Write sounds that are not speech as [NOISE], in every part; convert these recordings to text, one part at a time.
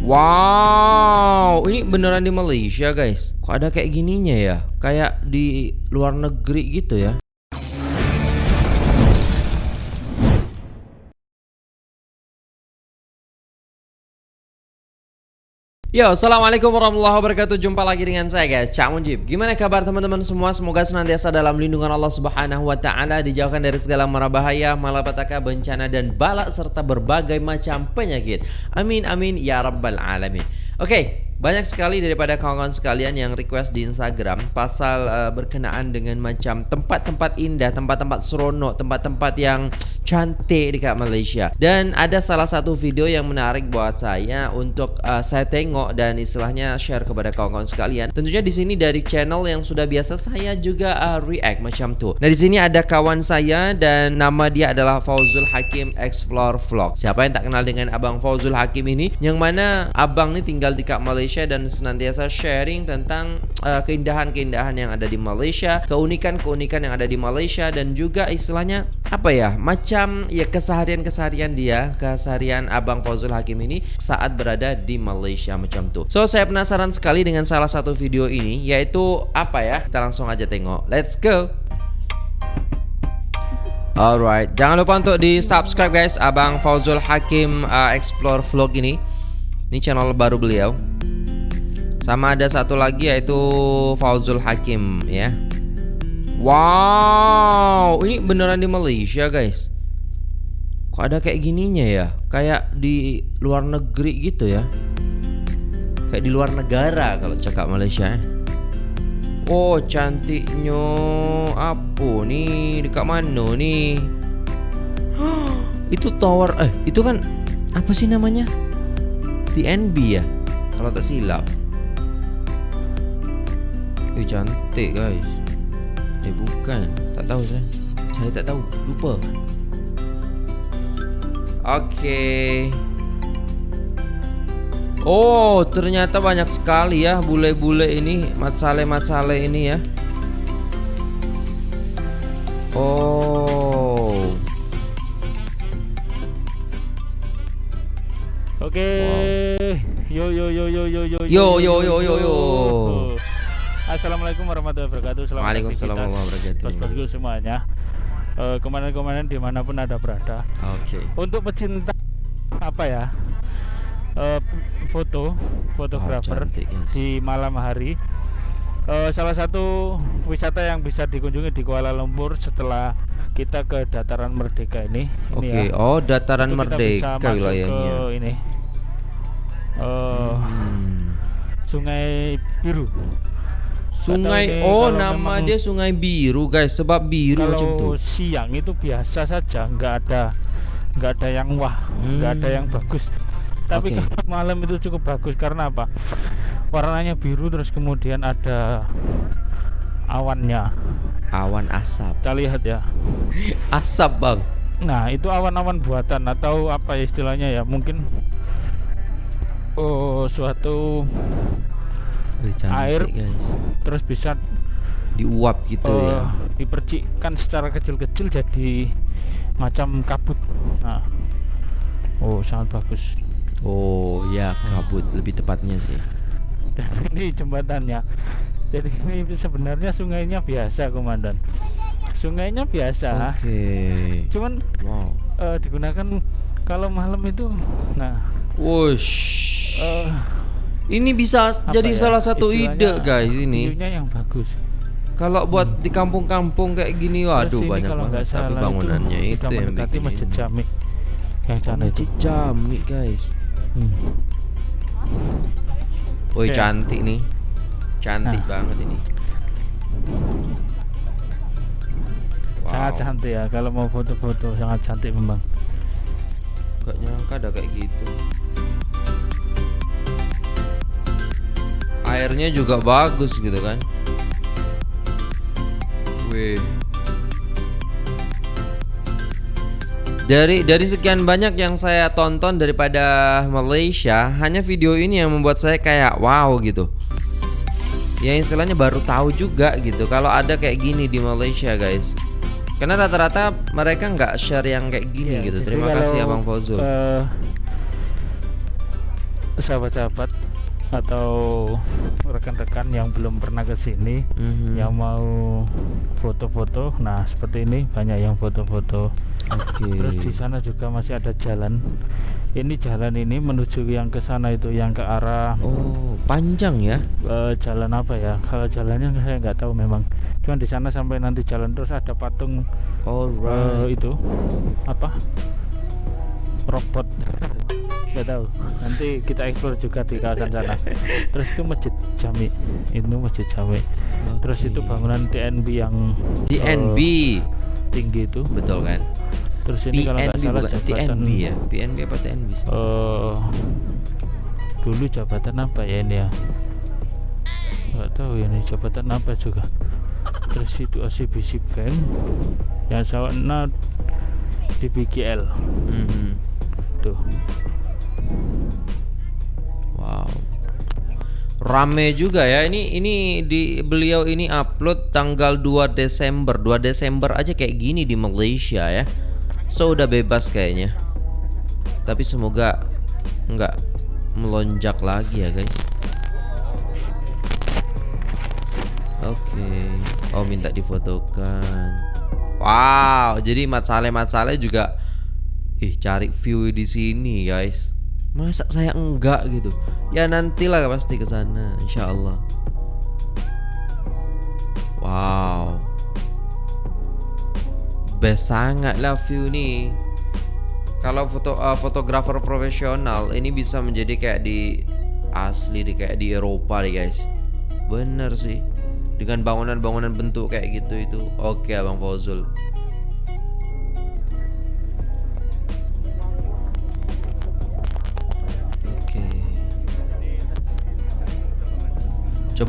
Wow, ini beneran di Malaysia guys. Kok ada kayak gininya ya? Kayak di luar negeri gitu ya? Yo, assalamualaikum warahmatullahi wabarakatuh. Jumpa lagi dengan saya guys, Cak Mujib. Gimana kabar teman-teman semua? Semoga senantiasa dalam lindungan Allah Subhanahu Wa Taala, dijauhkan dari segala mara bahaya, malapetaka, bencana dan balak serta berbagai macam penyakit. Amin amin ya rabbal alamin. Oke, banyak sekali daripada kawan-kawan sekalian yang request di Instagram pasal uh, berkenaan dengan macam tempat-tempat indah, tempat-tempat seronok, tempat-tempat yang cantik dekat Malaysia. Dan ada salah satu video yang menarik buat saya untuk uh, saya tengok dan istilahnya share kepada kawan-kawan sekalian. Tentunya di sini dari channel yang sudah biasa saya juga uh, react macam tuh. Nah, di sini ada kawan saya dan nama dia adalah Fauzul Hakim Explore Vlog. Siapa yang tak kenal dengan Abang Fauzul Hakim ini? Yang mana abang ini tinggal dekat Malaysia dan senantiasa sharing tentang keindahan-keindahan uh, yang ada di Malaysia, keunikan-keunikan yang ada di Malaysia dan juga istilahnya apa ya, macam ya keseharian-keseharian dia, keseharian Abang Fauzul Hakim ini saat berada di Malaysia macam tuh. So saya penasaran sekali dengan salah satu video ini yaitu apa ya? Kita langsung aja tengok. Let's go. Alright, jangan lupa untuk di subscribe guys Abang Fauzul Hakim uh, Explore Vlog ini Ini channel baru beliau sama ada satu lagi yaitu Fauzul Hakim ya. Wow, ini beneran di Malaysia guys. Kok ada kayak gininya ya? Kayak di luar negeri gitu ya. Kayak di luar negara kalau cakap Malaysia ya. Oh cantiknya Apa nih Dekat mana nih [GASPS] Itu tower Eh itu kan Apa sih namanya TNB ya Kalau tak silap Eh cantik guys. Eh bukan. Tak tahu saya. Saya tak tahu. Lupa. Okay Oh ternyata banyak sekali ya Bule-bule ini. Matsale-matsale ini ya. Oh. Oke. Okay. wow. Yo yo yo yo yo yo Yo yo yo yo. yo Assalamualaikum warahmatullahi wabarakatuh. Selamat Waalaikumsalam warahmatullahi wabarakatuh. Bos-bosku semuanya. Uh, kemarin-kemarin di mana pun ada berada. Oke. Okay. Untuk pecinta apa ya? Uh, foto, fotografer oh, di malam hari. Uh, salah satu wisata yang bisa dikunjungi di Kuala Lumpur setelah kita ke dataran Merdeka ini. Oke. Okay. Ya. Oh, dataran Merdeka wilayahnya. ini. Uh, hmm. Sungai Biru. Sungai oh nama dia Sungai Biru guys sebab biru kalau macam tuh. siang itu biasa saja nggak ada nggak ada yang wah nggak hmm. ada yang bagus. Tapi okay. kalau malam itu cukup bagus karena apa? Warnanya biru terus kemudian ada awannya. Awan asap. Kita lihat ya. [LAUGHS] asap bang. Nah itu awan-awan buatan atau apa istilahnya ya mungkin oh suatu Wih, cantik, air guys. terus bisa diuap gitu uh, ya. dipercikkan secara kecil-kecil jadi macam kabut. Nah. Oh sangat bagus. Oh ya kabut hmm. lebih tepatnya sih. Dan [LAUGHS] ini jembatannya. Jadi ini sebenarnya sungainya biasa komandan. Sungainya biasa. Oke. Okay. cuman wow. uh, digunakan kalau malam itu nah. Wush. Uh, ini bisa Apa jadi ya? salah satu ide guys ini. yang bagus. Kalau buat hmm. di kampung-kampung kayak gini waduh banyak banget tapi bangunannya itu, itu yang bikin Masjid Jami. Yang oh, Masjid Jami guys. Hmm. Woi okay. cantik nih. Cantik nah. banget ini. Wow. Sangat cantik ya kalau mau foto-foto sangat cantik memang. Gak nyangka ada kayak gitu. Airnya juga bagus gitu kan Wih Dari dari sekian banyak yang saya tonton daripada Malaysia, hanya video ini yang membuat saya kayak wow gitu. Ya istilahnya baru tahu juga gitu kalau ada kayak gini di Malaysia, guys. Karena rata-rata mereka nggak share yang kayak gini ya, gitu. Terima kasih Abang Fauzul. Uh, sahabat-sahabat atau rekan-rekan yang belum pernah ke sini Mhm. yang mau foto-foto nah seperti ini banyak yang foto-foto Oke. terus di sana juga masih ada jalan ini jalan ini menuju yang ke sana itu yang ke arah Oh, panjang ya? eh, jalan apa ya kalau jalannya saya nggak tahu memang cuman di sana sampai nanti jalan terus ada patung Alright. itu apa robot nggak tahu nanti kita explore juga di kawasan sana terus itu masjid jami itu masjid jami terus Oke. itu bangunan TNB yang TNB. eh, tinggi itu Betul kan? terus ini kalau nggak salah bukan jabatan TNB ya? PNB apa TNB? sih? eh, dulu jabatan apa ya ini ya nggak tahu ya ini jabatan apa juga terus itu OCBC Bank yang sana di BGL Mhm. tuh Rame juga ya. Ini ini di beliau ini upload tanggal 2 Desember. 2 Desember aja kayak gini di Malaysia ya. So udah bebas kayaknya. Tapi semoga nggak melonjak lagi ya, guys. Oke. Oh, minta difotokan. Wow, jadi Mat Saleh Mat Saleh juga ih cari view di sini, guys. Masa saya enggak gitu? Ya nantilah pasti ke sana, insya Allah. Wow, best sangat lah view nih. Kalau foto uh, fotografer profesional ini bisa menjadi kayak di asli di kayak di Eropa nih guys. Bener sih. Dengan bangunan-bangunan bentuk kayak gitu itu. Oke, Abang Fauzul.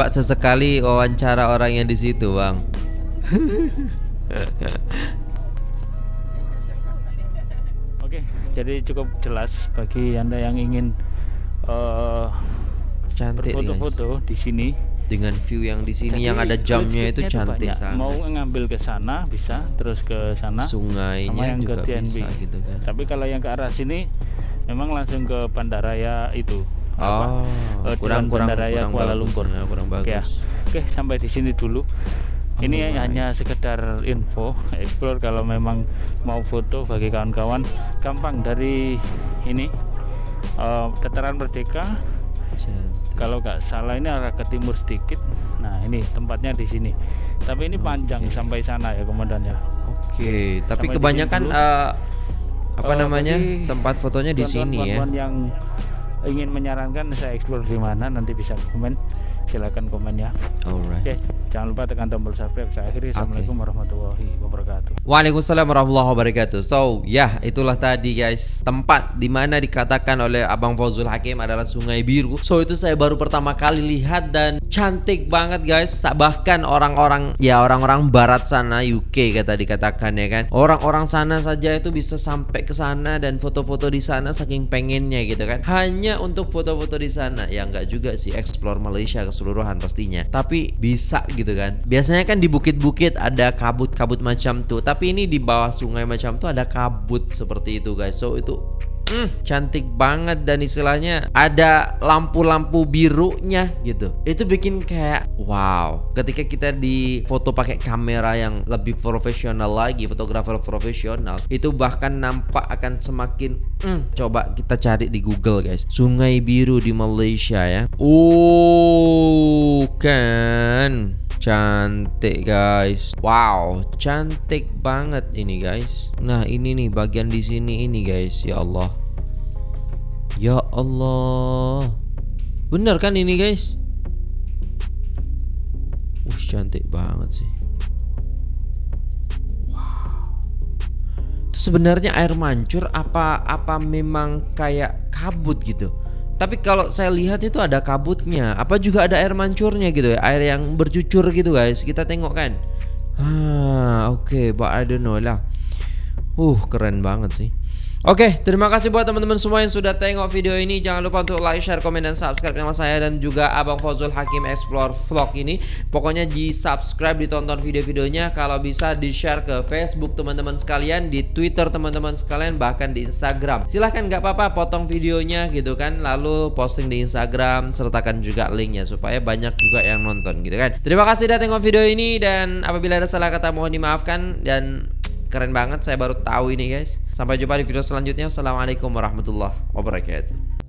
Coba sesekali wawancara orang yang di situ, Bang. Oke, jadi cukup jelas bagi anda yang ingin eh, Cantik berfoto-foto di sini. Dengan view yang di sini Jadi yang ada jamnya itu cantik banyak. sangat. Mau ngambil ke sana bisa, terus ke sana. sama Sungainya yang ke juga TNB. bisa gitu kan. Tapi kalau yang ke arah sini memang langsung ke bandaraya itu. Oh, eh, kurang kurang Bandaraya kurang Kuala bagus Lumpur. ya, kurang Oke ya. bagus. Oke, sampai di sini dulu. Ini Alright. hanya sekedar info, explore kalau memang mau foto bagi kawan-kawan gampang dari ini eh, Dataran Merdeka. Cantik. Kalau nggak salah ini arah ke timur sedikit. Nah ini tempatnya di sini. Tapi ini panjang Oke. sampai sana ya komandan ya. Oke, tapi Sampai kebanyakan eh, apa Eh, namanya tempat fotonya di sini ya. Yang ingin menyarankan saya explore di mana nanti bisa komen. Silakan komen ya. Alright. Oke, jangan lupa tekan tombol subscribe. Saya akhiri. Assalamualaikum warahmatullahi wabarakatuh. Waalaikumsalam warahmatullahi wabarakatuh. So, ya itulah tadi guys tempat di mana dikatakan oleh Abang Fauzul Hakim adalah Sungai Biru. So itu saya baru pertama kali lihat dan cantik banget guys. Bahkan orang-orang ya orang-orang Barat sana UK kata dikatakan ya kan. Orang-orang sana saja itu bisa sampai ke sana dan foto-foto di sana saking pengennya gitu kan. Hanya untuk foto-foto di sana. Ya enggak juga sih explore Malaysia keseluruhan pastinya. Tapi bisa gitu kan. Biasanya kan di bukit-bukit ada kabut-kabut macam tuh. Tapi ini di bawah sungai macam tuh ada kabut seperti itu guys. So itu mm, cantik banget dan istilahnya ada lampu-lampu birunya gitu. Itu bikin kayak wow. Ketika kita di foto pakai kamera yang lebih profesional lagi, fotografer profesional, itu bahkan nampak akan semakin mm, coba kita cari di Google guys. Sungai Biru di Malaysia ya. Oh, kan. Cantik guys. Wow, cantik banget ini guys. Nah, ini nih bagian di sini ini guys. Ya Allah. Ya Allah. Bener kan ini guys? Wih, cantik banget sih. Wow. Itu sebenarnya air mancur apa apa memang kayak kabut gitu? Tapi kalau saya lihat itu ada kabutnya, apa juga ada air mancurnya gitu ya, air yang bercucur gitu guys. Kita tengok kan. Ah, oke, but I don't know lah. Uh, keren banget sih. Oke, terima kasih buat teman-teman semua yang sudah tengok video ini. Jangan lupa untuk like, share, komen, dan subscribe channel saya dan juga Abang Fozul Hakim Explore Vlog ini. Pokoknya di subscribe, ditonton video-videonya. Kalau bisa di share ke Facebook teman-teman sekalian, di Twitter teman-teman sekalian, bahkan di Instagram. Silahkan nggak apa-apa potong videonya gitu kan, lalu posting di Instagram, sertakan juga linknya supaya banyak juga yang nonton gitu kan. Terima kasih sudah tengok video ini dan apabila ada salah kata mohon dimaafkan dan Keren banget saya baru tahu ini guys. Sampai jumpa di video selanjutnya. Assalamualaikum warahmatullahi wabarakatuh.